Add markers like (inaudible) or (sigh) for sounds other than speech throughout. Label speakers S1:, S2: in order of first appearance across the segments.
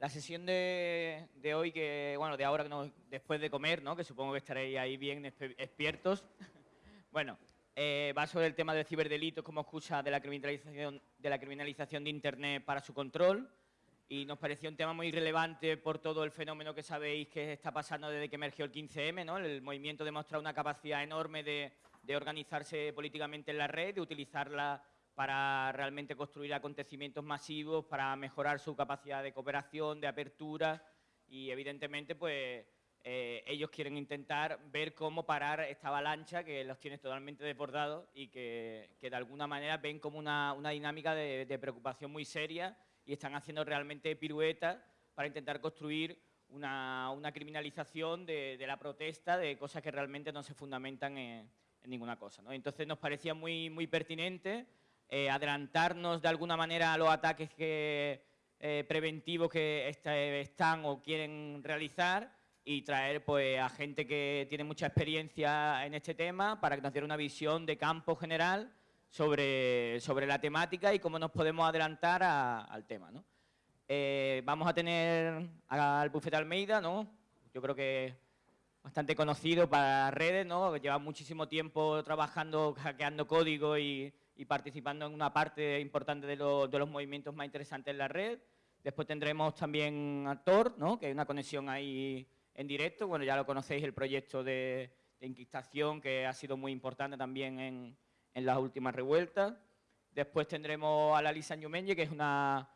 S1: La sesión de, hoy, que bueno, de ahora, después de comer, ¿no? que supongo que estaréis ahí bien despiertos, (laughs) bueno, eh, va sobre el tema de ciberdelitos como excusa de la, criminalización, de la criminalización de Internet para su control y nos pareció un tema muy relevante por todo el fenómeno que sabéis que está pasando desde que emergió el 15M, ¿no? El movimiento demuestra una capacidad enorme de, de organizarse políticamente en la red, de utilizarla para realmente construir acontecimientos masivos, para mejorar su capacidad de cooperación, de apertura y evidentemente pues eh, ellos quieren intentar ver cómo parar esta avalancha que los tiene totalmente desbordados y que, de alguna manera ven como una, dinámica de, preocupación muy seria y están haciendo realmente piruetas para intentar construir una, criminalización de, la protesta, de cosas que realmente no se fundamentan en, ninguna cosa. Entonces nos parecía muy, muy pertinente eh, adelantarnos de alguna manera a los ataques que, eh, preventivos que están o quieren realizar y traer pues, a gente que tiene mucha experiencia en este tema para que nos diera una visión de campo general sobre, sobre la temática y cómo nos podemos adelantar al tema. ¿no? Eh, vamos a tener al Bufete Almeida, ¿no? yo creo que bastante conocido para redes, ¿no? lleva muchísimo tiempo trabajando, hackeando código y, y participando en una parte importante de, de, los movimientos más interesantes en la red. Después tendremos también a Tor, ¿no? que hay una conexión ahí en directo. Bueno, ya lo conocéis, el proyecto de, de que ha sido muy importante también en, las últimas revueltas. Después tendremos a la Lisa Ñumenye, que es una,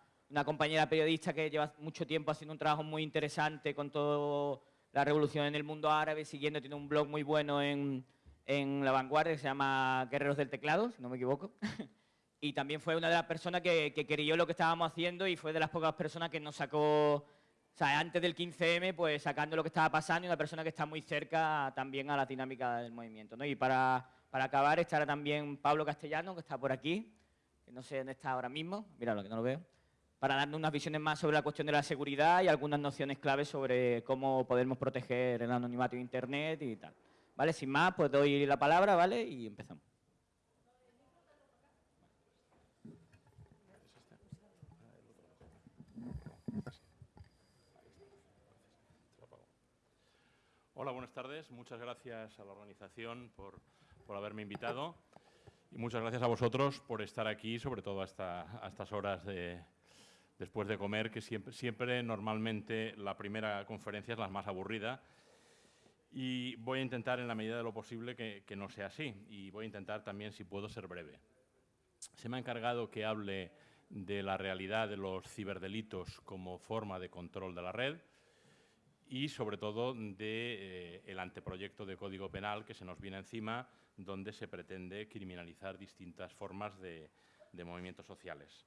S1: compañera periodista que lleva mucho tiempo haciendo un trabajo muy interesante con toda la revolución en el mundo árabe, siguiendo, tiene un blog muy bueno en, La Vanguardia que se llama Guerreros del Teclado, si no me equivoco. (laughs) y también fue una de las personas que, que quería lo que estábamos haciendo y fue de las pocas personas que nos sacó o sea, antes del 15M, pues sacando lo que estaba pasando y una persona que está muy cerca también a la dinámica del movimiento. ¿no? Y para, para acabar estará también Pablo Castellano, que está por aquí, que no sé dónde está ahora mismo, míralo que no lo veo, para darnos unas visiones más sobre la cuestión de la seguridad y algunas nociones claves sobre cómo podemos proteger el anonimato de Internet y tal. ¿Vale? Sin más, pues doy la palabra, ¿vale? Y empezamos.
S2: Hola, buenas tardes. Muchas gracias a la organización por, haberme invitado y muchas gracias a vosotros por estar aquí, sobre todo hasta, estas horas de, después de comer, que siempre, siempre normalmente la primera conferencia es la más aburrida y voy a intentar en la medida de lo posible que, no sea así y voy a intentar también, si puedo, ser breve. Se me ha encargado que hable de la realidad de los ciberdelitos como forma de control de la red, y sobre todo del de, eh, anteproyecto de Código Penal que se nos viene encima, donde se pretende criminalizar distintas formas de, movimientos sociales.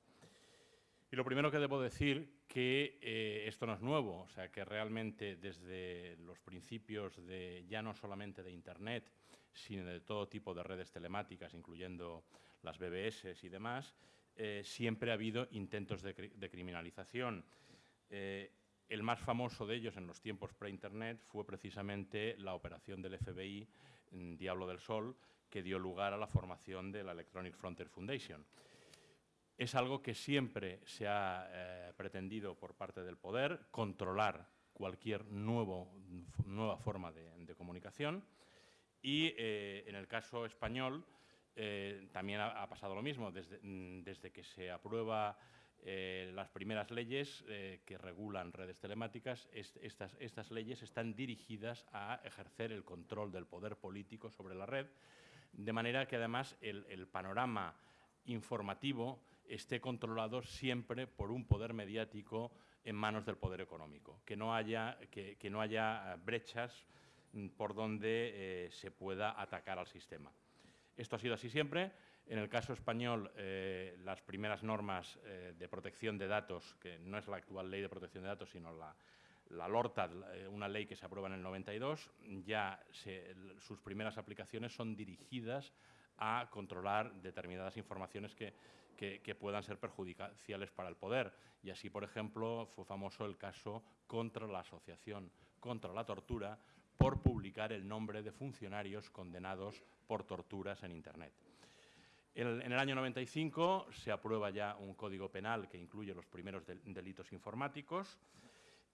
S2: Y lo primero que debo decir que eh, esto no es nuevo, o sea que realmente desde los principios de ya no solamente de Internet, sino de todo tipo de redes telemáticas, incluyendo las BBS y demás, eh, siempre ha habido intentos de, criminalización. El más famoso de ellos en los tiempos pre-Internet fue precisamente la operación del FBI Diablo del Sol, que dio lugar a la formación de la Electronic Frontier Foundation. Es algo que siempre se ha eh, pretendido por parte del poder, controlar cualquier nueva forma de, comunicación y eh, en el caso español eh, también ha, pasado lo mismo. Desde, desde que se aprueba las primeras leyes que regulan redes telemáticas, estas leyes están dirigidas a ejercer el control del poder político sobre la red, de manera que además el, panorama informativo esté controlado siempre por un poder mediático en manos del poder económico, que no haya, que, no haya brechas mm, por donde eh, se pueda atacar al sistema. Esto ha sido así siempre. En el caso español, eh, las primeras normas eh, de protección de datos, que no es la actual ley de protección de datos, sino la, la LORTA, eh, una ley que se aprueba en el 92, ya sus primeras aplicaciones son dirigidas a controlar determinadas informaciones que, que, puedan ser perjudiciales para el poder. Y así, por ejemplo, fue famoso el caso contra la Asociación contra la Tortura, por publicar el nombre de funcionarios condenados por torturas en Internet. en el año 95 se aprueba ya un código penal que incluye los primeros delitos informáticos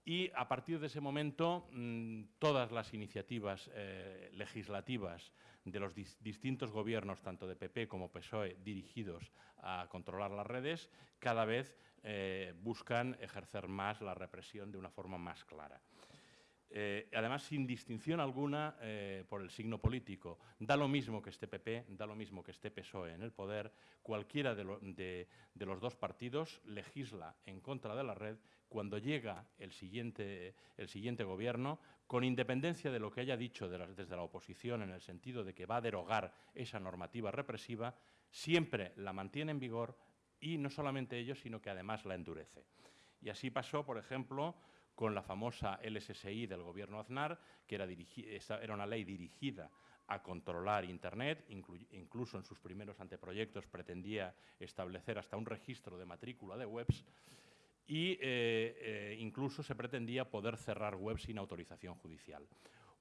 S2: y a partir de ese momento mm, todas las iniciativas eh, legislativas de los distintos gobiernos, tanto de PP como PSOE, dirigidos a controlar las redes, cada vez eh, buscan ejercer más la represión de una forma más clara. Eh, además, sin distinción alguna eh, por el signo político. Da lo mismo que esté PP, da lo mismo que esté PSOE en el poder, cualquiera de, los dos partidos legisla en contra de la red cuando llega el siguiente, el siguiente gobierno, con independencia de lo que haya dicho desde la oposición en el sentido de que va a derogar esa normativa represiva, siempre la mantiene en vigor y no solamente ello, sino que además la endurece. Y así pasó, por ejemplo, con la famosa LSSI del gobierno Aznar, que era, era una ley dirigida a controlar Internet, incluso en sus primeros anteproyectos pretendía establecer hasta un registro de matrícula de webs, y eh, eh, incluso se pretendía poder cerrar webs sin autorización judicial.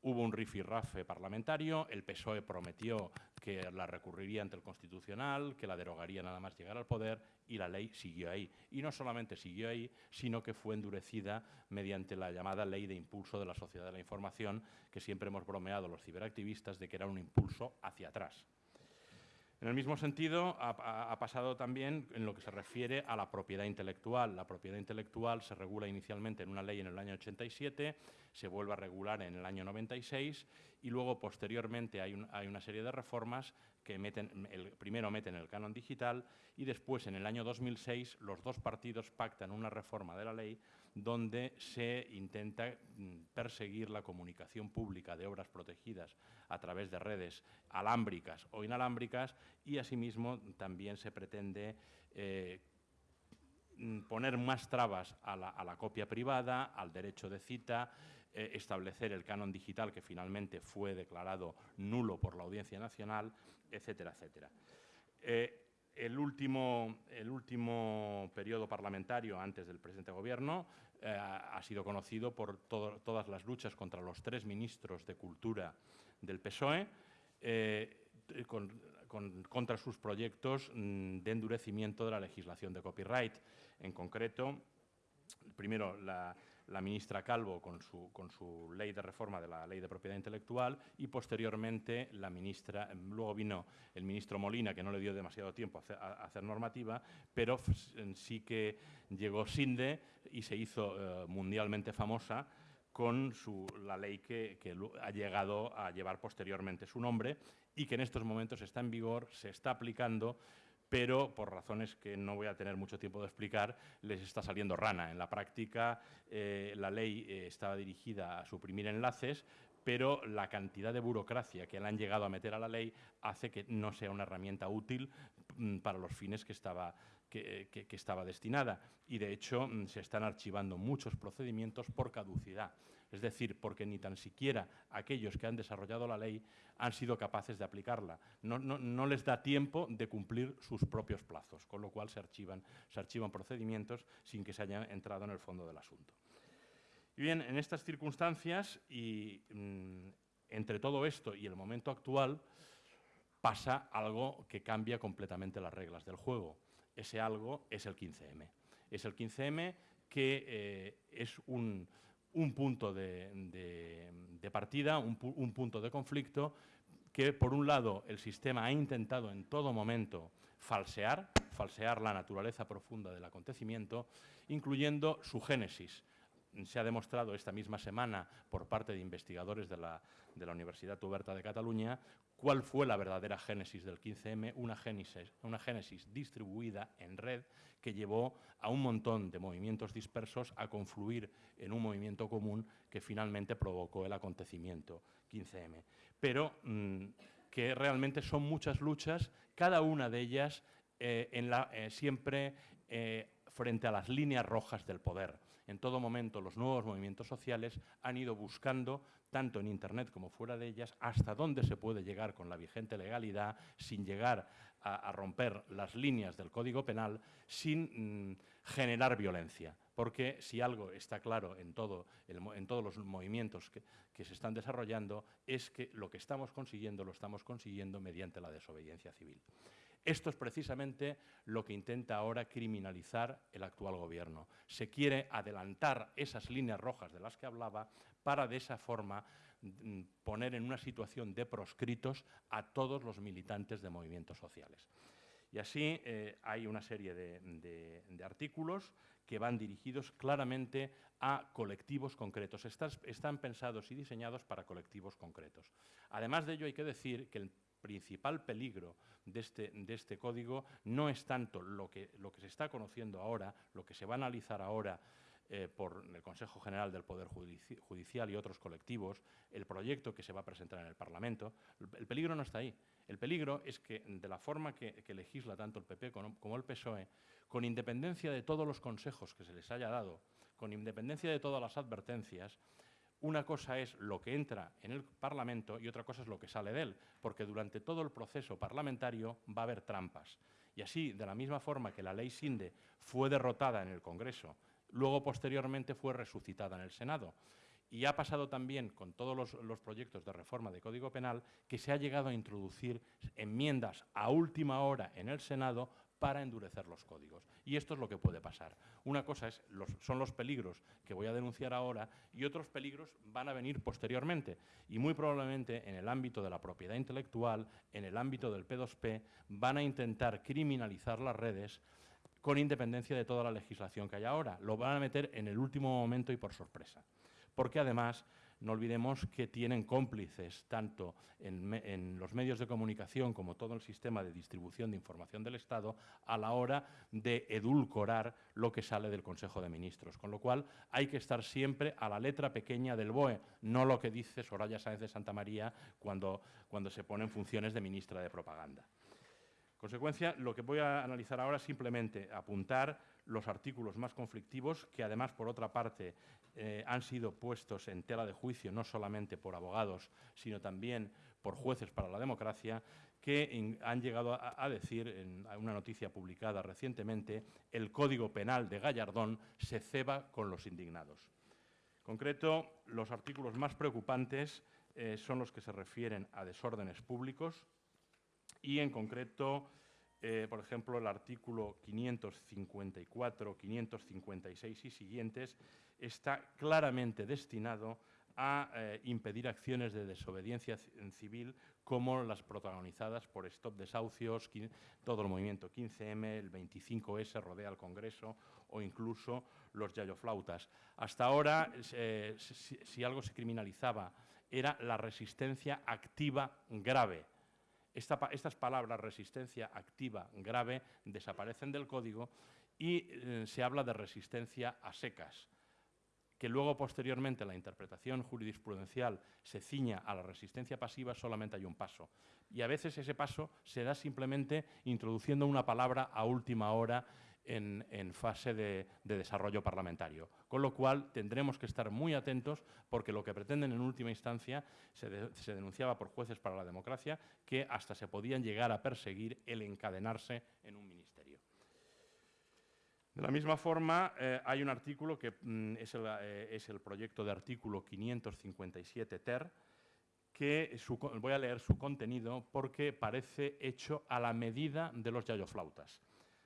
S2: Hubo un rifirrafe parlamentario, el PSOE prometió que la recurriría ante el Constitucional, que la derogaría nada más llegar al poder y la ley siguió ahí. Y no solamente siguió ahí, sino que fue endurecida mediante la llamada Ley de Impulso de la Sociedad de la Información, que siempre hemos bromeado los ciberactivistas de que era un impulso hacia atrás. En el mismo sentido, ha, pasado también en lo que se refiere a la propiedad intelectual. La propiedad intelectual se regula inicialmente en una ley en el año 87, se vuelve a regular en el año 96 y luego posteriormente hay, una serie de reformas que meten, el, primero meten el canon digital y después en el año 2006 los dos partidos pactan una reforma de la ley donde se intenta mm, perseguir la comunicación pública de obras protegidas a través de redes alámbricas o inalámbricas y asimismo también se pretende eh, mm, poner más trabas a la, copia privada, al derecho de cita, eh, establecer el canon digital que finalmente fue declarado nulo por la Audiencia Nacional, etcétera, etcétera. Eh, el último, el último periodo parlamentario antes del presente gobierno eh, ha sido conocido por todas las luchas contra los tres ministros de Cultura del PSOE, eh, contra sus proyectos mm, de endurecimiento de la legislación de copyright. En concreto, primero la, la ministra Calvo con su, con su, ley de reforma de la ley de propiedad intelectual y posteriormente la ministra, luego vino el ministro Molina, que no le dio demasiado tiempo a hacer, normativa, pero sí que llegó Sinde y se hizo eh, mundialmente famosa con su, la ley que, que, ha llegado a llevar posteriormente su nombre y que en estos momentos está en vigor, se está aplicando pero por razones que no voy a tener mucho tiempo de explicar, les está saliendo rana. En la práctica, eh, la ley eh, estaba dirigida a suprimir enlaces, pero la cantidad de burocracia que le han llegado a meter a la ley hace que no sea una herramienta útil mm, para los fines que estaba, que, estaba destinada. Y, de hecho, mm, se están archivando muchos procedimientos por caducidad es decir, porque ni tan siquiera aquellos que han desarrollado la ley han sido capaces de aplicarla. No, les da tiempo de cumplir sus propios plazos, con lo cual se archivan, procedimientos sin que se haya entrado en el fondo del asunto. Y bien, en estas circunstancias y mm, entre todo esto y el momento actual pasa algo que cambia completamente las reglas del juego. Ese algo es el 15M. Es el 15M que eh, es un, un punto de, partida, un, punto de conflicto que, por un lado, el sistema ha intentado en todo momento falsear, falsear la naturaleza profunda del acontecimiento, incluyendo su génesis. Se ha demostrado esta misma semana por parte de investigadores de la, de la Universidad Oberta de Cataluña cuál fue la verdadera génesis del 15M, una génesis, una génesis distribuida en red que llevó a un montón de movimientos dispersos a confluir en un movimiento común que finalmente provocó el acontecimiento 15M. Pero mm, que realmente son muchas luchas, cada una de ellas eh, eh, siempre eh, frente a las líneas rojas del poder. En todo momento los nuevos movimientos sociales han ido buscando tanto en Internet como fuera de ellas, hasta dónde se puede llegar con la vigente legalidad sin llegar a, romper las líneas del Código Penal, sin mm, generar violencia. Porque si algo está claro en, todo en todos los movimientos que, que se están desarrollando, es que lo que estamos consiguiendo lo estamos consiguiendo mediante la desobediencia civil. Esto es precisamente lo que intenta ahora criminalizar el actual gobierno. Se quiere adelantar esas líneas rojas de las que hablaba para de esa forma mm, poner en una situación de proscritos a todos los militantes de movimientos sociales. Y así eh, hay una serie de, artículos que van dirigidos claramente a colectivos concretos. están pensados y diseñados para colectivos concretos. Además de ello, hay que decir que el principal peligro de este, de este código no es tanto lo que, se está conociendo ahora, lo que se va a analizar ahora eh, por el Consejo General del Poder Judicial y otros colectivos, el proyecto que se va a presentar en el Parlamento, el peligro no está ahí. El peligro es que, de la forma que, legisla tanto el PP como el PSOE, con independencia de todos los consejos que se les haya dado, con independencia de todas las advertencias, una cosa es lo que entra en el Parlamento y otra cosa es lo que sale de él, porque durante todo el proceso parlamentario va a haber trampas. Y así, de la misma forma que la ley SINDE fue derrotada en el Congreso, luego posteriormente fue resucitada en el Senado. Y ha pasado también con todos los, los, proyectos de reforma de Código Penal que se ha llegado a introducir enmiendas a última hora en el Senado para endurecer los códigos. Y esto es lo que puede pasar. Una cosa es, son los peligros que voy a denunciar ahora y otros peligros van a venir posteriormente. Y muy probablemente en el ámbito de la propiedad intelectual, en el ámbito del P2P, van a intentar criminalizar las redes con independencia de toda la legislación que hay ahora. Lo van a meter en el último momento y por sorpresa. Porque además no olvidemos que tienen cómplices tanto en, los medios de comunicación como todo el sistema de distribución de información del Estado a la hora de edulcorar lo que sale del Consejo de Ministros. Con lo cual hay que estar siempre a la letra pequeña del BOE, no lo que dice Soraya Sáenz de Santa María cuando, cuando se pone en funciones de ministra de Propaganda. consecuencia, lo que voy a analizar ahora es simplemente apuntar los artículos más conflictivos, que además, por otra parte, eh, han sido puestos en tela de juicio no solamente por abogados, sino también por jueces para la democracia, que han llegado a, decir, en una noticia publicada recientemente, el Código Penal de Gallardón se ceba con los indignados. En concreto, los artículos más preocupantes eh, son los que se refieren a desórdenes públicos y, en concreto, eh, por ejemplo, el artículo 554, 556 y siguientes, está claramente destinado a eh, impedir acciones de desobediencia civil como las protagonizadas por Stop Desahucios, todo el movimiento 15M, el 25S rodea al Congreso o incluso los yayoflautas. Hasta ahora, si algo se criminalizaba, era la resistencia activa grave estas palabras, resistencia activa grave, desaparecen del código y eh, se habla de resistencia a secas, que luego posteriormente la interpretación jurisprudencial se ciña a la resistencia pasiva, solamente hay un paso. Y a veces ese paso se da simplemente introduciendo una palabra a última hora en, fase de, desarrollo parlamentario. Con lo cual tendremos que estar muy atentos porque lo que pretenden en última instancia se, denunciaba por jueces para la democracia que hasta se podían llegar a perseguir el encadenarse en un ministerio. De la misma forma, eh, hay un artículo que mm, eh, es, el, proyecto de artículo 557 TER, que voy a leer su contenido porque parece hecho a la medida de los yayoflautas.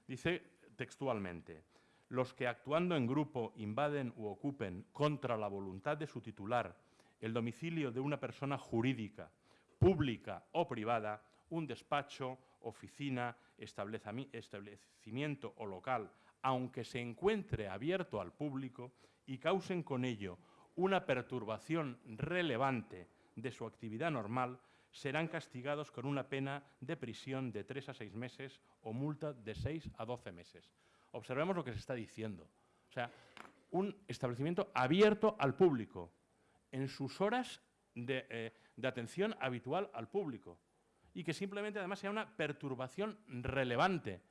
S2: Dice textualmente, los que actuando en grupo invaden u ocupen contra la voluntad de su titular el domicilio de una persona jurídica, pública o privada, un despacho, oficina, establecimiento o local, aunque se encuentre abierto al público y causen con ello una perturbación relevante de su actividad normal, serán castigados con una pena de prisión de tres a seis meses o multa de seis a doce meses. Observemos lo que se está diciendo. O sea, un establecimiento abierto al público, en sus horas de, eh, de atención habitual al público, y que simplemente además sea una perturbación relevante.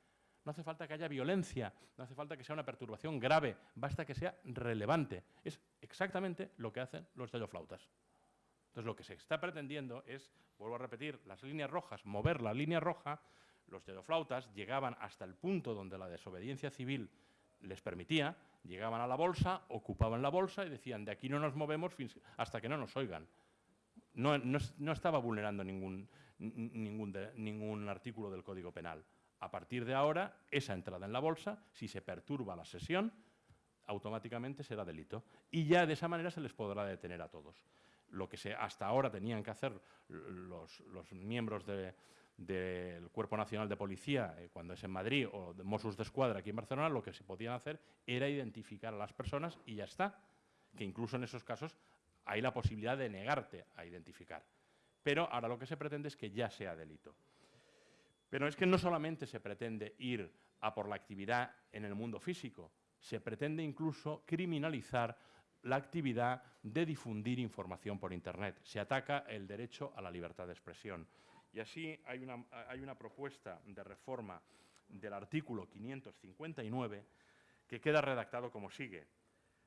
S2: No hace falta que haya violencia, no hace falta que sea una perturbación grave, basta que sea relevante. Es exactamente lo que hacen los flautas. Entonces, lo que se está pretendiendo es, vuelvo a repetir, las líneas rojas, mover la línea roja, los dedoflautas llegaban hasta el punto donde la desobediencia civil les permitía, llegaban a la bolsa, ocupaban la bolsa y decían, de aquí no nos movemos hasta que no nos oigan. No, estaba vulnerando ningún artículo del Código Penal. A partir de ahora, esa entrada en la bolsa, si se perturba la sesión, automáticamente será delito. Y ya de esa manera se les podrá detener a todos. Lo que se, hasta ahora tenían que hacer los, miembros del Cuerpo Nacional de Policía, eh, cuando es en Madrid, o de Mossos de Escuadra aquí en Barcelona, lo que se podían hacer era identificar a las personas y ya está. Que incluso en esos casos hay la posibilidad de negarte a identificar. Pero ahora lo que se pretende es que ya sea delito. Pero es que no solamente se pretende ir a por la actividad en el mundo físico, se pretende incluso criminalizar la actividad de difundir información por Internet. Se ataca el derecho a la libertad de expresión. Y así hay una, propuesta de reforma del artículo 559 que queda redactado como sigue.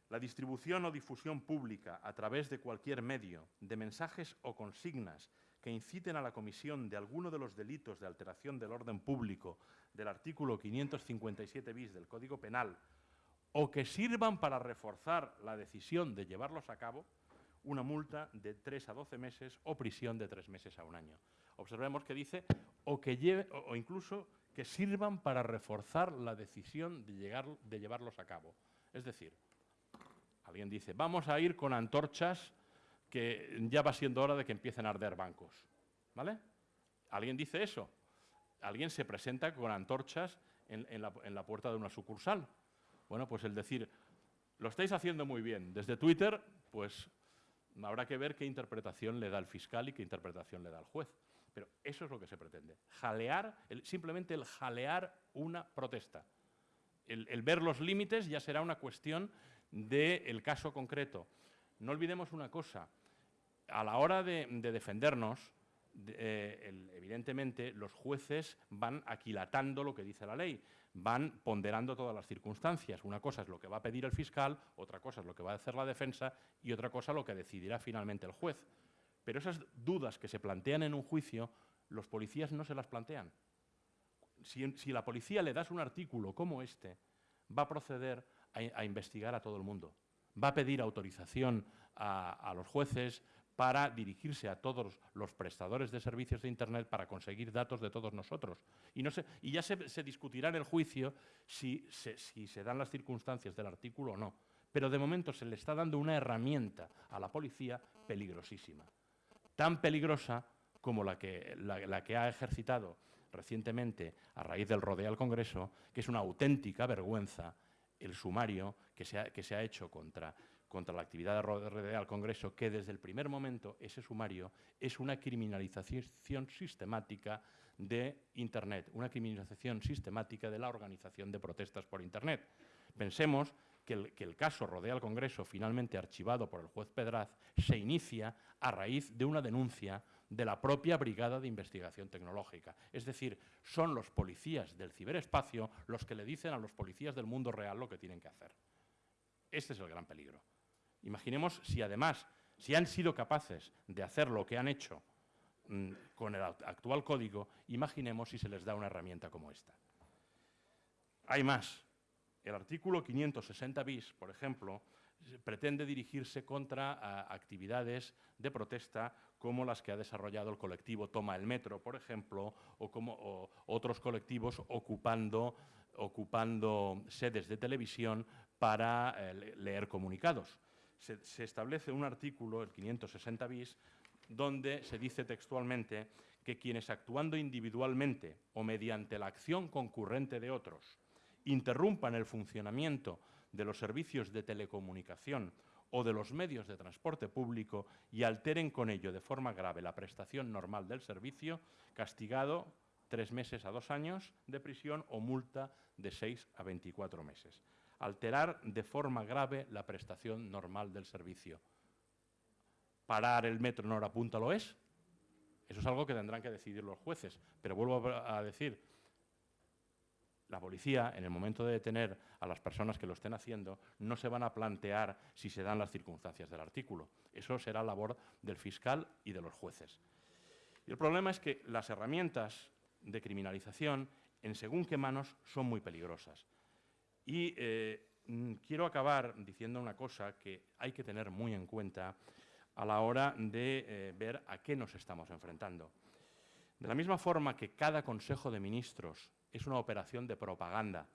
S2: La distribución o difusión pública a través de cualquier medio de mensajes o consignas que inciten a la comisión de alguno de los delitos de alteración del orden público del artículo 557 bis del Código Penal o que sirvan para reforzar la decisión de llevarlos a cabo, una multa de 3 a 12 meses o prisión de 3 meses a un año. Observemos que dice o, que lleve, o, incluso que sirvan para reforzar la decisión de, llegar, de llevarlos a cabo. Es decir, alguien dice, vamos a ir con antorchas que ya va siendo hora de que empiecen a arder bancos. ¿Vale? ¿Alguien dice eso? Alguien se presenta con antorchas en, la, puerta de una sucursal. Bueno, pues el decir, lo estáis haciendo muy bien. Desde Twitter, pues habrá que ver qué interpretación le da el fiscal y qué interpretación le da el juez. Pero eso es lo que se pretende. Jalear, simplemente el jalear una protesta. El, ver los límites ya será una cuestión del caso concreto. No olvidemos una cosa. A la hora de, defendernos, eh, evidentemente los jueces van aquilatando lo que dice la ley van ponderando todas las circunstancias. Una cosa es lo que va a pedir el fiscal, otra cosa es lo que va a hacer la defensa y otra cosa lo que decidirá finalmente el juez. Pero esas dudas que se plantean en un juicio, los policías no se las plantean. Si, la policía le das un artículo como este, va a proceder a, investigar a todo el mundo. Va a pedir autorización a los jueces, para dirigirse a todos los prestadores de servicios de Internet para conseguir datos de todos nosotros. Y, ya se, discutirá en el juicio si se, dan las circunstancias del artículo o no. Pero de momento se le está dando una herramienta a la policía peligrosísima. Tan peligrosa como la que, ha ejercitado recientemente a raíz del rodeo al Congreso, que es una auténtica vergüenza el sumario que se ha hecho contra contra la actividad de rodeo al Congreso, que desde el primer momento ese sumario es una criminalización sistemática de Internet, una criminalización sistemática de la organización de protestas por Internet. Pensemos que el, que el, caso Rodea al Congreso, finalmente archivado por el juez Pedraz, se inicia a raíz de una denuncia de la propia Brigada de Investigación Tecnológica. Es decir, son los policías del ciberespacio los que le dicen a los policías del mundo real lo que tienen que hacer. Este es el gran peligro. Imaginemos si además, si han sido capaces de hacer lo que han hecho mm, con el actual código, imaginemos si se les da una herramienta como esta. Hay más. El artículo 560 bis, por ejemplo, pretende dirigirse contra actividades de protesta como las que ha desarrollado el colectivo Toma el Metro, por ejemplo, o como otros colectivos ocupando, ocupando sedes de televisión para eh, leer comunicados se, establece un artículo, el 560 bis, donde se dice textualmente que quienes actuando individualmente o mediante la acción concurrente de otros interrumpan el funcionamiento de los servicios de telecomunicación o de los medios de transporte público y alteren con ello de forma grave la prestación normal del servicio, castigado tres meses a dos años de prisión o multa de seis a veinticuatro meses alterar de forma grave la prestación normal del servicio. ¿Parar el metro en hora punta lo es? Eso es algo que tendrán que decidir los jueces. Pero vuelvo a decir, la policía, en el momento de detener a las personas que lo estén haciendo, no se van a plantear si se dan las circunstancias del artículo. Eso será labor del fiscal y de los jueces. Y el problema es que las herramientas de criminalización, en según qué manos, son muy peligrosas. Y eh, mm, quiero acabar diciendo una cosa que hay que tener muy en cuenta a la hora de eh, ver a qué nos estamos enfrentando. De la misma forma que cada Consejo de Ministros es una operación de propaganda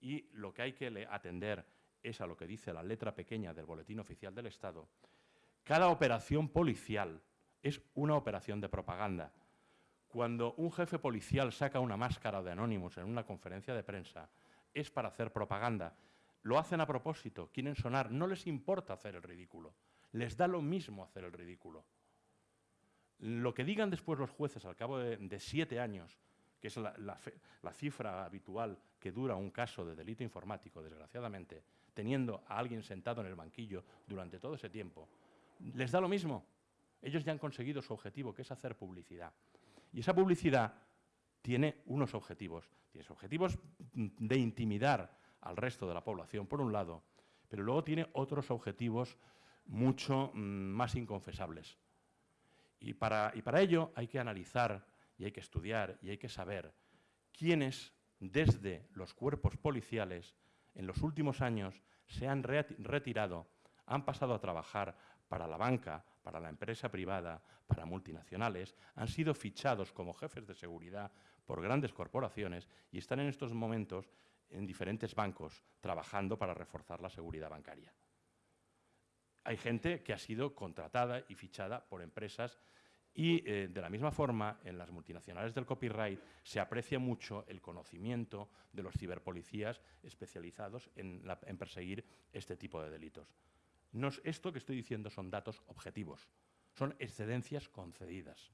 S2: y lo que hay que atender es a lo que dice la letra pequeña del Boletín Oficial del Estado. Cada operación policial es una operación de propaganda. Cuando un jefe policial saca una máscara de anónimos en una conferencia de prensa, es para hacer propaganda. Lo hacen a propósito, quieren sonar, no les importa hacer el ridículo, les da lo mismo hacer el ridículo. Lo que digan después los jueces al cabo de, siete años, que es la cifra habitual que dura un caso de delito informático, desgraciadamente, teniendo a alguien sentado en el banquillo durante todo ese tiempo, les da lo mismo. Ellos ya han conseguido su objetivo, que es hacer publicidad. Y esa publicidad tiene unos objetivos. Tiene objetivos de intimidar al resto de la población, por un lado, pero luego tiene otros objetivos mucho mm, más inconfesables. Y para, y para ello hay que analizar y hay que estudiar y hay que saber quiénes desde los cuerpos policiales en los últimos años se han retirado, han pasado a trabajar para la banca, para la empresa privada, para multinacionales, han sido fichados como jefes de seguridad por grandes corporaciones y están en estos momentos en diferentes bancos trabajando para reforzar la seguridad bancaria. Hay gente que ha sido contratada y fichada por empresas y eh, de la misma forma, en las multinacionales del copyright se aprecia mucho el conocimiento de los ciberpolicías especializados en, perseguir este tipo de delitos. esto que estoy diciendo son datos objetivos, son excedencias concedidas.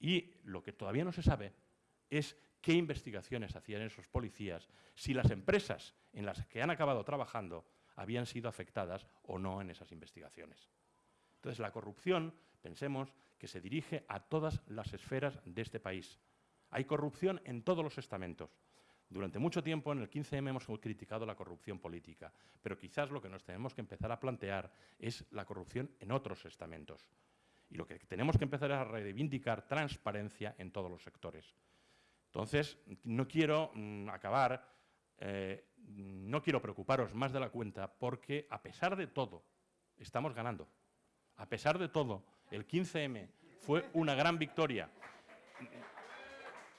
S2: Y lo que todavía no se sabe es qué investigaciones hacían esos policías, si las empresas en las que han acabado trabajando habían sido afectadas o no en esas investigaciones. Entonces, la corrupción, pensemos que se dirige a todas las esferas de este país. Hay corrupción en todos los estamentos. Durante mucho tiempo en el 15M hemos criticado la corrupción política, pero quizás lo que nos tenemos que empezar a plantear es la corrupción en otros estamentos. Y lo que tenemos que empezar es a reivindicar transparencia en todos los sectores. Entonces, no quiero mm, acabar, eh, no quiero preocuparos más de la cuenta porque, a pesar de todo, estamos ganando. A pesar de todo, el 15M fue una gran victoria.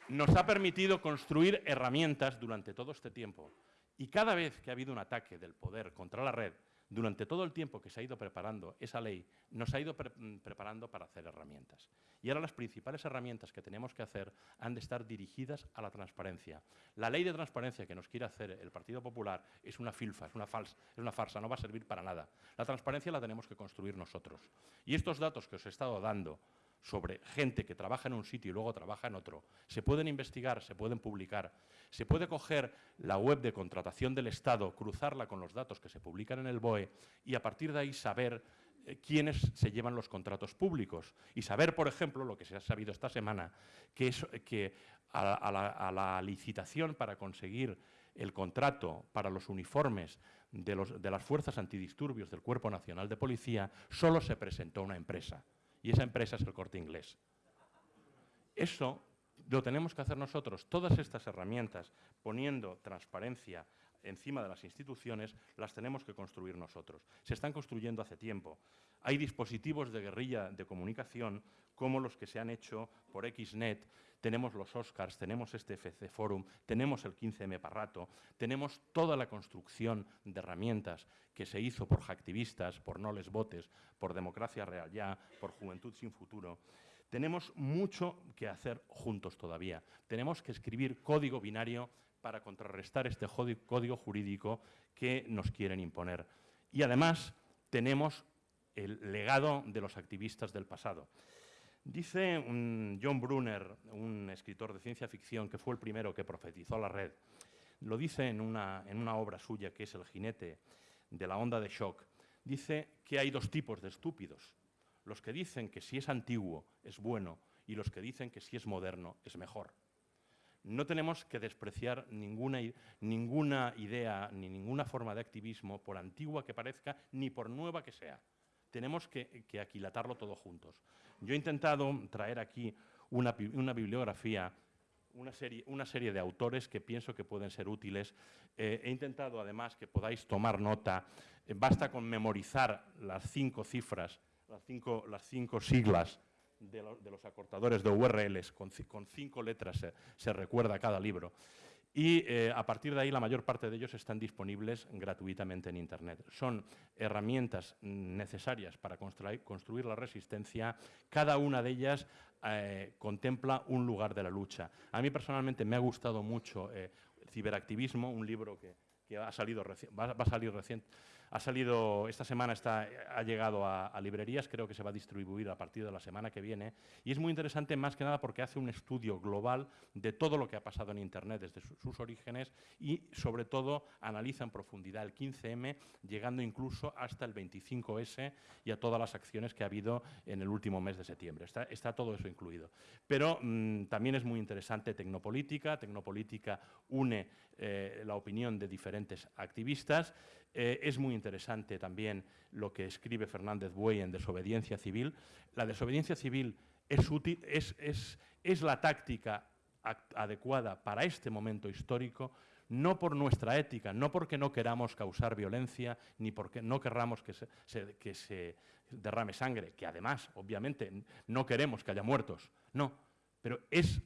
S2: Nos ha permitido construir herramientas durante todo este tiempo. Y cada vez que ha habido un ataque del poder contra la red, durante todo el tiempo que se ha ido preparando esa ley, nos ha ido mm, preparando para hacer herramientas. Y ahora las principales herramientas que tenemos que hacer han de estar dirigidas a la transparencia. La ley de transparencia que nos quiere hacer el Partido Popular es una filfa, es una, falsa, es una farsa, no va a servir para nada. La transparencia la tenemos que construir nosotros. Y estos datos que os he estado dando sobre gente que trabaja en un sitio y luego trabaja en otro. Se pueden investigar, se pueden publicar. Se puede coger la web de contratación del Estado, cruzarla con los datos que se publican en el BOE y a partir de ahí saber eh, quiénes se llevan los contratos públicos. Y saber, por ejemplo, lo que se ha sabido esta semana, que, que a, la, licitación para conseguir el contrato para los uniformes de, de las fuerzas antidisturbios del Cuerpo Nacional de Policía, solo se presentó una empresa y esa empresa es el corte inglés. Eso lo tenemos que hacer nosotros. Todas estas herramientas, poniendo transparencia encima de las instituciones, las tenemos que construir nosotros. Se están construyendo hace tiempo. Hay dispositivos de guerrilla de comunicación como los que se han hecho por XNet, tenemos los Oscars, tenemos este FC Forum, tenemos el 15M Parrato, tenemos toda la construcción de herramientas que se hizo por hacktivistas, por No Les Votes, por Democracia Real Ya, por Juventud Sin Futuro. Tenemos mucho que hacer juntos todavía. Tenemos que escribir código binario para contrarrestar este código jurídico que nos quieren imponer. Y además tenemos el legado de los activistas del pasado. Dice John Brunner, un escritor de ciencia ficción que fue el primero que profetizó la red, lo dice en una, en una obra suya que es El jinete de la onda de shock, dice que hay dos tipos de estúpidos, los que dicen que si es antiguo es bueno y los que dicen que si es moderno es mejor. No tenemos que despreciar ninguna, ninguna idea ni ninguna forma de activismo, por antigua que parezca, ni por nueva que sea tenemos que, aquilatarlo todo juntos. Yo he intentado traer aquí una, bibliografía, una serie, de autores que pienso que pueden ser útiles. Eh, he intentado además que podáis tomar nota. Eh, basta con memorizar las cinco cifras, las cinco, siglas de, los acortadores de URLs, con, cinco letras se, recuerda cada libro. Y eh, a partir de ahí la mayor parte de ellos están disponibles gratuitamente en Internet. Son herramientas necesarias para construir, la resistencia. Cada una de ellas eh, contempla un lugar de la lucha. A mí personalmente me ha gustado mucho eh, Ciberactivismo, un libro que, ha salido va, a salir recién, ha salido, esta semana está, ha llegado a, librerías, creo que se va a distribuir a partir de la semana que viene. Y es muy interesante más que nada porque hace un estudio global de todo lo que ha pasado en Internet desde sus orígenes y sobre todo analiza en profundidad el 15M, llegando incluso hasta el 25S y a todas las acciones que ha habido en el último mes de septiembre. Está, todo eso incluido. Pero mm, también es muy interesante Tecnopolítica. Tecnopolítica une eh, la opinión de diferentes activistas eh, es muy interesante también lo que escribe Fernández Buey en Desobediencia Civil. La desobediencia civil es, la táctica adecuada para este momento histórico, no por nuestra ética, no porque no queramos causar violencia, ni porque no querramos que se, que se derrame sangre, que además, obviamente, no queremos que haya muertos, no, pero es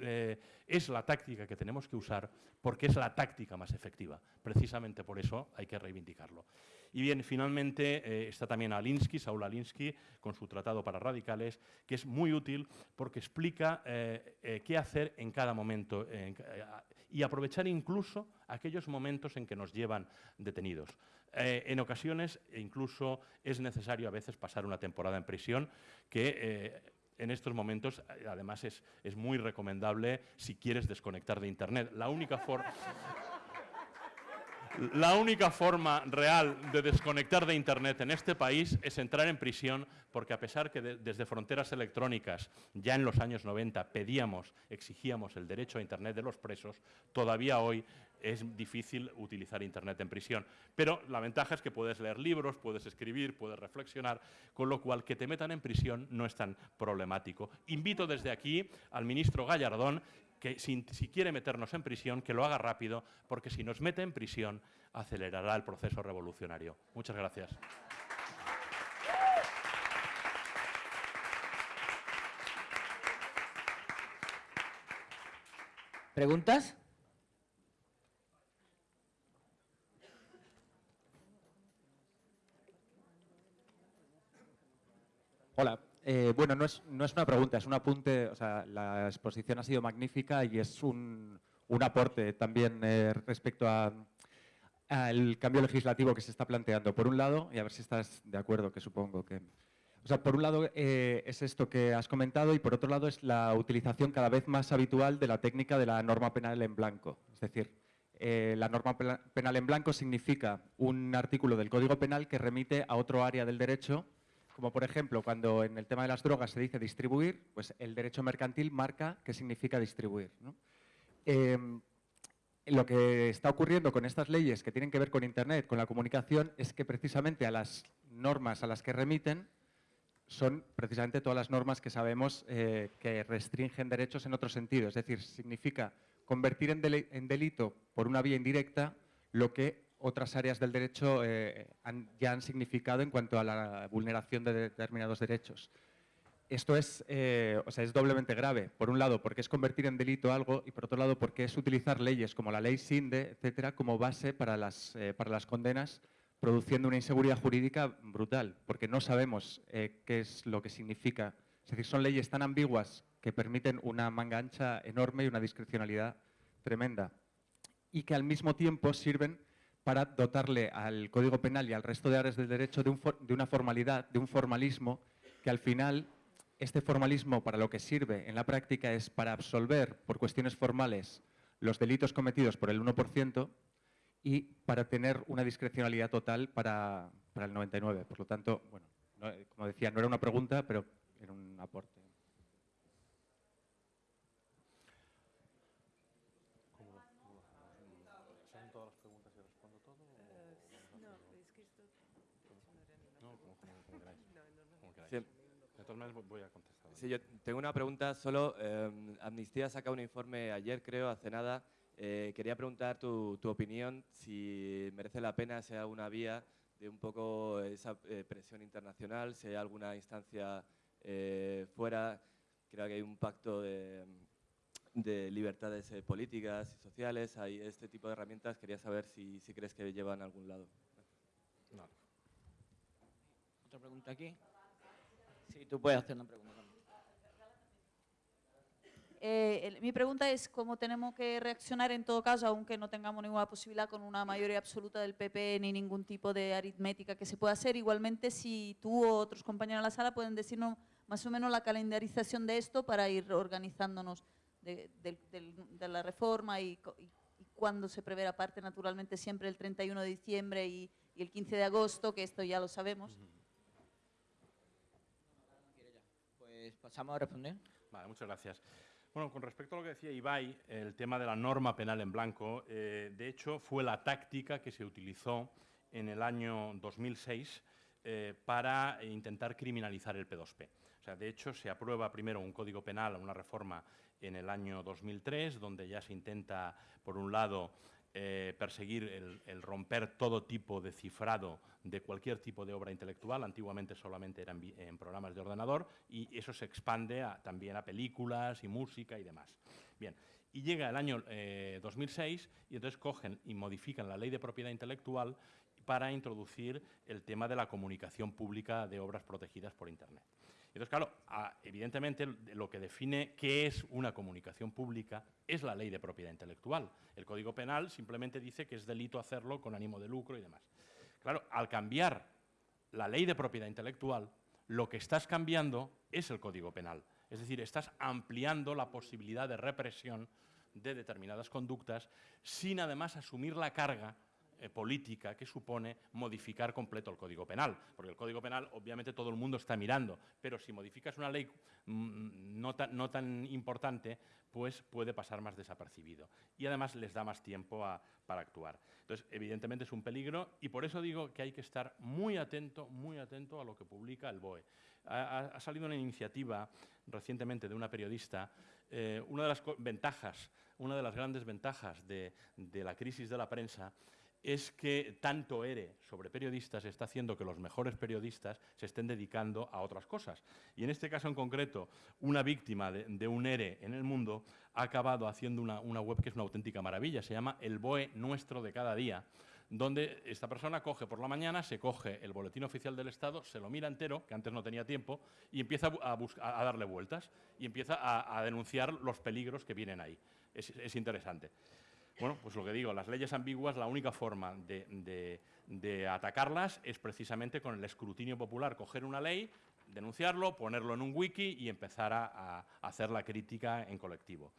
S2: eh, es, la táctica que tenemos que usar porque es la táctica más efectiva. Precisamente por eso hay que reivindicarlo. Y bien, finalmente eh, está también Alinsky, Saul Alinsky, con su tratado para radicales, que es muy útil porque explica eh, qué hacer en cada momento y aprovechar incluso aquellos momentos en que nos llevan detenidos. en ocasiones incluso es necesario a veces pasar una temporada en prisión que en estos momentos, eh, además, es, es muy recomendable si quieres desconectar de Internet. La única forma... La única forma real de desconectar de Internet en este país es entrar en prisión porque a pesar que desde fronteras electrónicas ya en los años 90 pedíamos, exigíamos el derecho a Internet de los presos, todavía hoy es difícil utilizar Internet en prisión. Pero la ventaja es que puedes leer libros, puedes escribir, puedes reflexionar, con lo cual que te metan en prisión no es tan problemático. Invito desde aquí al ministro Gallardón que si, quiere meternos en prisión, que lo haga rápido, porque si nos mete en prisión, acelerará el proceso revolucionario. Muchas gracias.
S1: ¿Preguntas?
S3: Hola, eh, bueno, no es, una pregunta, es un apunte. O sea, la exposición ha sido magnífica y es un, aporte también eh, respecto al cambio legislativo que se está planteando. Por un lado, y a ver si estás de acuerdo, que supongo que... O sea, por un lado eh, es esto que has comentado y por otro lado es la utilización cada vez más habitual de la técnica de la norma penal en blanco. Es decir, la norma penal en blanco significa un artículo del Código Penal que remite a otro área del derecho como por ejemplo cuando en el tema de las drogas se dice distribuir, pues el derecho mercantil marca qué significa distribuir. Em, lo que está ocurriendo con estas leyes que tienen que ver con Internet, con la comunicación, es que precisamente a las normas a las que remiten son precisamente todas las normas que sabemos eh, que restringen derechos en otro sentido. Es decir, significa convertir en delito por una vía indirecta lo que otras áreas del derecho eh, ya han significado en cuanto a la vulneración de determinados derechos. Esto es, eh, o sea, es doblemente grave. Por un lado, porque es convertir en delito algo y por otro lado, porque es utilizar leyes como la ley SINDE, etcétera, como base para las, eh, para las condenas, produciendo una inseguridad jurídica brutal, porque no sabemos qué es lo que significa. Es decir, son leyes tan ambiguas que permiten una manga ancha enorme y una discrecionalidad tremenda y que al mismo tiempo sirven para dotarle al Código Penal y al resto de áreas del derecho de, una formalidad, de un formalismo, que al final este formalismo para lo que sirve en la práctica es para absolver por cuestiones formales los delitos cometidos por el 1% y para tener una discrecionalidad total para, para el 99%. Por lo tanto, bueno, como decía, no era una pregunta, pero era un aporte. (laughs)
S4: voy a contestar. Sí, yo tengo una pregunta solo. Amnistía em, Amnistía saca un informe ayer, creo, hace nada. Eh, quería preguntar tu, opinión, si merece la pena, si hay alguna vía de un poco esa eh, presión internacional, si hay alguna instancia eh, fuera. Creo que hay un pacto de, de libertades eh, políticas y sociales, hay este tipo de herramientas. Quería saber si, si crees que llevan a algún lado.
S1: Otra pregunta aquí. Sí, tú puedes hacer una pregunta también.
S5: Eh, el- mi pregunta es cómo tenemos que reaccionar en todo caso, aunque no tengamos ninguna posibilidad con una mayoría absoluta del PP ni ningún tipo de aritmética que se pueda hacer. Igualmente, si tú o otros compañeros en la sala pueden decirnos más o menos la calendarización de esto para ir organizándonos de, del- del- de la reforma y, y- y cuándo se prevé aparte, naturalmente, siempre el 31 de diciembre y, y el 15 de agosto, que esto ya lo sabemos.
S1: Pues pasamos a responder.
S2: Vale, muchas gracias. Bueno, con respecto a lo que decía Ibai, el tema de la norma penal en blanco, eh, de hecho fue la táctica que se utilizó en el año 2006 eh, para intentar criminalizar el P2P. O sea, de hecho, se aprueba primero un código penal, una reforma en el año 2003, donde ya se intenta, por un lado, eh, perseguir el, romper todo tipo de cifrado de cualquier tipo de obra intelectual. Antiguamente solamente eran en programas de ordenador y eso se expande también a películas y música y demás. Bien, y llega el año eh, 2006 y entonces cogen y modifican la ley de propiedad intelectual para introducir el tema de la comunicación pública de obras protegidas por Internet. Entonces, claro, evidentemente lo que define qué es una comunicación pública es la ley de propiedad intelectual. El Código Penal simplemente dice que es delito hacerlo con ánimo de lucro y demás. Claro, al cambiar la ley de propiedad intelectual, lo que estás cambiando es el Código Penal. Es decir, estás ampliando la posibilidad de represión de determinadas conductas sin además asumir la carga eh, política que supone modificar completo el Código Penal. Porque el Código Penal, obviamente, todo el mundo está mirando, pero si modificas una ley mm, no, tan, no tan importante, pues puede pasar más desapercibido. Y además les da más tiempo para actuar. Entonces, evidentemente es un peligro y por eso digo que hay que estar muy atento, muy atento a lo que publica el BOE. Ha, salido una iniciativa recientemente de una periodista. eh, una de las ventajas, una de las grandes ventajas de la crisis de la prensa es que tanto ERE sobre periodistas está haciendo que los mejores periodistas se estén dedicando a otras cosas. Y en este caso en concreto, una víctima de, un ERE en el mundo ha acabado haciendo una, web que es una auténtica maravilla. Se llama El BOE Nuestro de cada día, donde esta persona coge por la mañana, se coge el boletín oficial del Estado, se lo mira entero, que antes no tenía tiempo, y empieza a, a darle vueltas y empieza a, denunciar los peligros que vienen ahí. Es interesante. Bueno, pues lo que digo, las leyes ambiguas, la única forma de, atacarlas es precisamente con el escrutinio popular, coger una ley, denunciarlo, ponerlo en un wiki y empezar a, hacer la crítica en colectivo.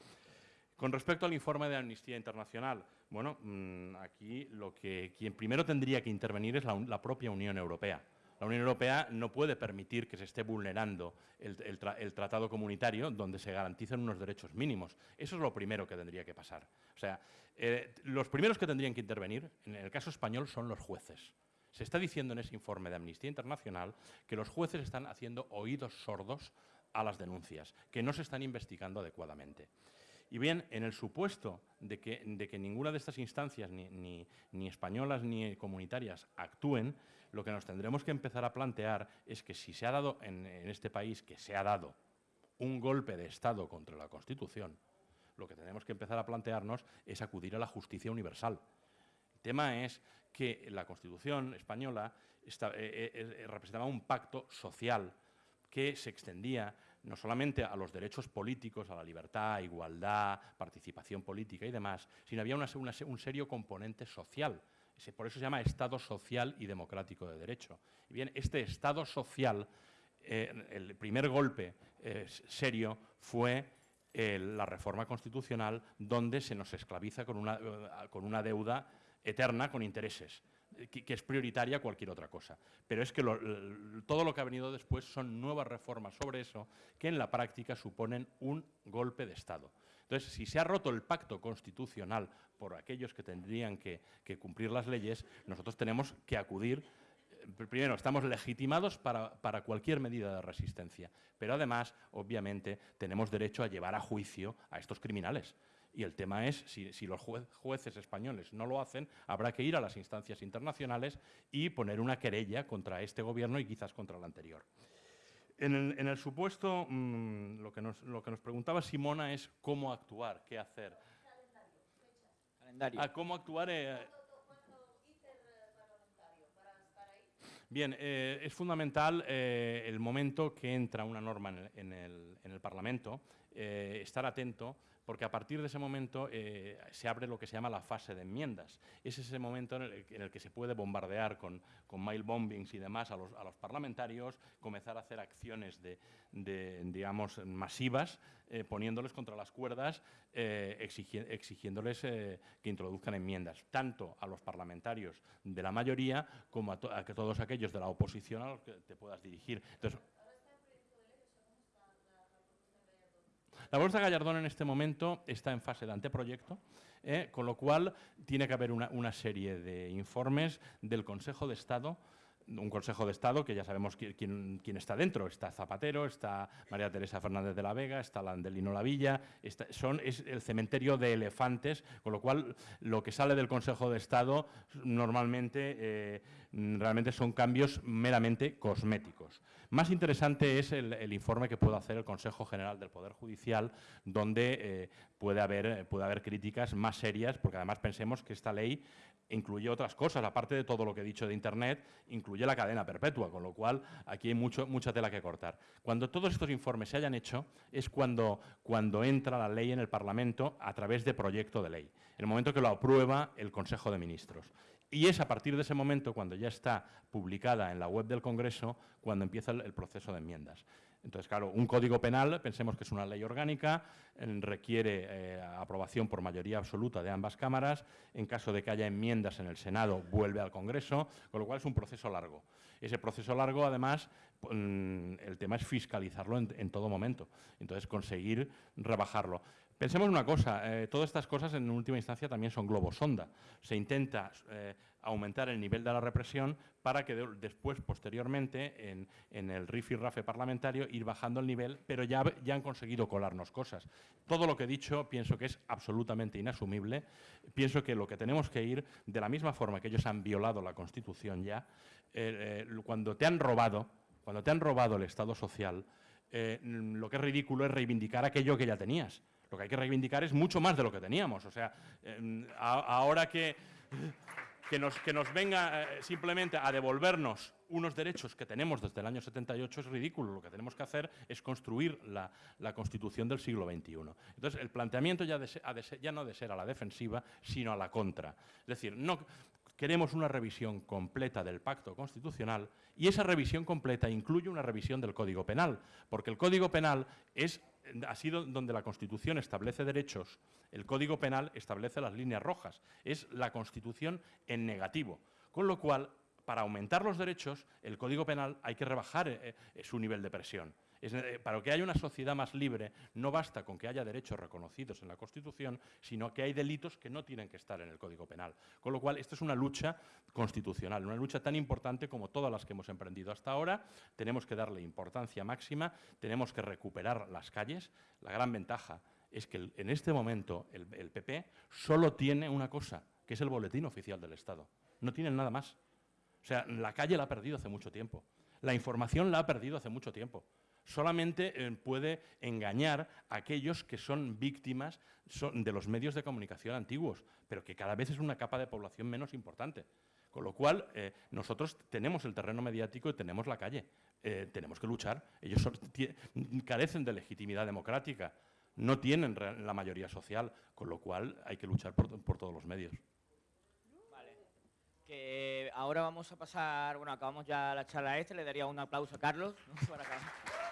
S2: Con respecto al informe de Amnistía Internacional, bueno, mm, aquí lo que quien primero tendría que intervenir es la, propia Unión Europea. La Unión Europea no puede permitir que se esté vulnerando el, el tratado comunitario donde se garantizan unos derechos mínimos. Eso es lo primero que tendría que pasar. O sea, eh, los primeros que tendrían que intervenir, en el caso español, son los jueces. Se está diciendo en ese informe de Amnistía Internacional que los jueces están haciendo oídos sordos a las denuncias, que no se están investigando adecuadamente. Y bien, en el supuesto de que, ninguna de estas instancias, ni españolas ni comunitarias, actúen, lo que nos tendremos que empezar a plantear es que si se ha dado en, en este país, que se ha dado un golpe de Estado contra la Constitución, lo que tenemos que empezar a plantearnos es acudir a la justicia universal. El tema es que la Constitución española eh, eh, eh, representaba un pacto social que se extendía no solamente a los derechos políticos, a la libertad, igualdad, participación política y demás, sino había un serio componente social. Por eso se llama Estado social y democrático de derecho. Y bien, este Estado social, el primer golpe serio fue eh, la reforma constitucional donde se nos esclaviza con una, eh, con una deuda eterna con intereses, eh, que, es prioritaria cualquier otra cosa. Pero es que todo lo que ha venido después son nuevas reformas sobre eso que en la práctica suponen un golpe de Estado. Entonces, si se ha roto el pacto constitucional por aquellos que tendrían que, cumplir las leyes, nosotros tenemos que acudir primero, estamos legitimados para, para cualquier medida de resistencia, pero además, obviamente, tenemos derecho a llevar a juicio a estos criminales. Y el tema es, si, si los jue- jueces españoles no lo hacen, habrá que ir a las instancias internacionales y poner una querella contra este gobierno y quizás contra el anterior. En el, en el supuesto, mm, lo, que nos, lo que nos preguntaba Simona es cómo actuar, qué hacer.
S1: Calendario.
S2: Ah, cómo actuar. eh, Bien, eh, es fundamental eh, el momento que entra una norma en el, en el- en el Parlamento, eh, estar atento, porque a partir de ese momento eh, se abre lo que se llama la fase de enmiendas. Es ese momento en el, que se puede bombardear con, mail bombings y demás a los, parlamentarios, comenzar a hacer acciones de, digamos, masivas, eh, poniéndoles contra las cuerdas, eh, exigi- exigiéndoles que introduzcan enmiendas, tanto a los parlamentarios de la mayoría como a, todos aquellos de la oposición a los que te puedas dirigir. La bolsa Gallardón en este momento está en fase de anteproyecto, ¿eh? con lo cual tiene que haber una, una serie de informes del Consejo de Estado, un Consejo de Estado que ya sabemos qui- quién, quién está dentro. Está Zapatero, está María Teresa Fernández de la Vega, está Landelino Lavilla, está- son, es el cementerio de elefantes, con lo cual lo que sale del Consejo de Estado normalmente eh, realmente son cambios meramente cosméticos. Más interesante es el, el informe que puede hacer el Consejo General del Poder Judicial, donde eh, puede, haber, puede haber críticas más serias, porque además pensemos que esta ley incluye otras cosas, aparte de todo lo que he dicho de Internet, incluye la cadena perpetua, con lo cual aquí hay mucho, mucha tela que cortar. Cuando todos estos informes se hayan hecho, es cuando, cuando entra la ley en el Parlamento a través de proyecto de ley, el momento que lo aprueba el Consejo de Ministros. Y es a partir de ese momento, cuando ya está publicada en la web del Congreso, cuando empieza el, el proceso de enmiendas. Entonces, claro, un código penal, pensemos que es una ley orgánica, eh, requiere eh, aprobación por mayoría absoluta de ambas cámaras. En caso de que haya enmiendas en el Senado, vuelve al Congreso, con lo cual es un proceso largo. Ese proceso largo, además, mm, el tema es fiscalizarlo en, en todo momento. Entonces, conseguir rebajarlo. Pensemos una cosa, eh, todas estas cosas en última instancia también son globos sonda. Se intenta eh, aumentar el nivel de la represión para que de- después, posteriormente, en, el rifirrafe parlamentario, ir bajando el nivel, pero ya, han conseguido colarnos cosas. Todo lo que he dicho pienso que es absolutamente inasumible. Pienso que lo que tenemos que ir, de la misma forma que ellos han violado la Constitución ya, eh, cuando te han robado, cuando te han robado el Estado social, lo que es ridículo es reivindicar aquello que ya tenías. Lo que hay que reivindicar es mucho más de lo que teníamos. O sea, a- ahora que, que, nos, que nos venga eh, simplemente a devolvernos unos derechos que tenemos desde el año 78 es ridículo. Lo que tenemos que hacer es construir la, la Constitución del siglo XXI. Entonces, el planteamiento ya, ha ya no de ser a la defensiva, sino a la contra. Es decir, no, queremos una revisión completa del pacto constitucional y esa revisión completa incluye una revisión del Código Penal, porque el Código Penal es, ha sido donde la Constitución establece derechos, el Código Penal establece las líneas rojas, es la Constitución en negativo, con lo cual, para aumentar los derechos, el Código Penal hay que rebajar eh, eh, su nivel de presión. Eh, para que haya una sociedad más libre, no basta con que haya derechos reconocidos en la Constitución, sino que hay delitos que no tienen que estar en el Código Penal. Con lo cual, esto es una lucha constitucional, una lucha tan importante como todas las que hemos emprendido hasta ahora. Tenemos que darle importancia máxima, tenemos que recuperar las calles. La gran ventaja es que en este momento el, el PP solo tiene una cosa, que es el boletín oficial del Estado. No tienen nada más. O sea, la calle la ha perdido hace mucho tiempo. La información la ha perdido hace mucho tiempo. Solamente eh, puede engañar a aquellos que son víctimas de los medios de comunicación antiguos, pero que cada vez es una capa de población menos importante. Con lo cual, eh, nosotros tenemos el terreno mediático y tenemos la calle. Eh, tenemos que luchar. Ellos carecen de legitimidad democrática, no tienen la mayoría social, con lo cual hay que luchar por, todos los medios.
S1: Vale. Que ahora vamos a pasar, bueno, acabamos ya la charla esta, le daría un aplauso a Carlos ¿no? (laughs) para acabar.